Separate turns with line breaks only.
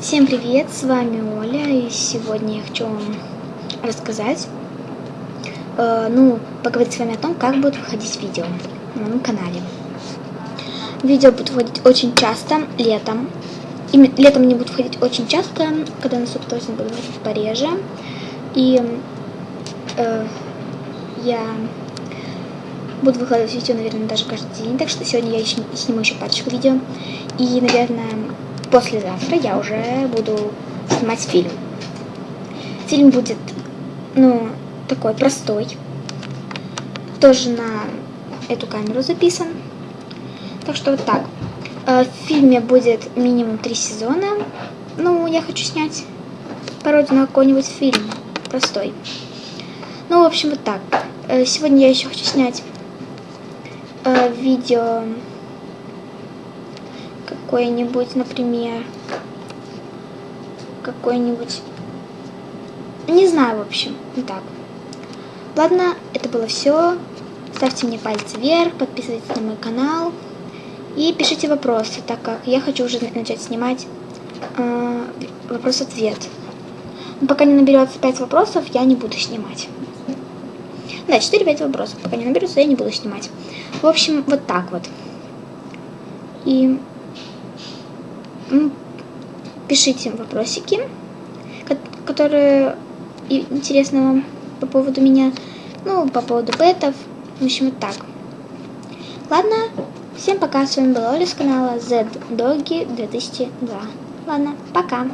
Всем привет, с вами Оля, и сегодня я хочу вам рассказать, э, ну, поговорить с вами о том, как будут выходить видео на моем канале. Видео будут выходить очень часто, летом. И летом они будут выходить очень часто, когда наступит осень, буду выходить пореже. И э, я буду выкладывать видео, наверное, даже каждый день, так что сегодня я еще, сниму еще парочку видео. И, наверное, послезавтра я уже буду снимать фильм. Фильм будет, ну, такой простой. Тоже на эту камеру записан. Так что вот так. Э, в фильме будет минимум три сезона. Ну, я хочу снять пародию на какой-нибудь фильм. Простой. Ну, в общем, вот так. Э, сегодня я еще хочу снять э, видео какое-нибудь, например, какой-нибудь, не знаю, в общем, вот так. Ладно, это было все. Ставьте мне пальцы вверх, подписывайтесь на мой канал и пишите вопросы, так как я хочу уже начать снимать э, вопрос-ответ. Пока не наберется 5 вопросов, я не буду снимать. Да, 4-5 вопросов. Пока не наберутся, я не буду снимать. В общем, вот так вот. И пишите вопросики, которые интересны вам по поводу меня, ну, по поводу бетов, в общем, вот так. Ладно, всем пока, с вами была Оля с канала ZDoggy 2002. Ладно, пока.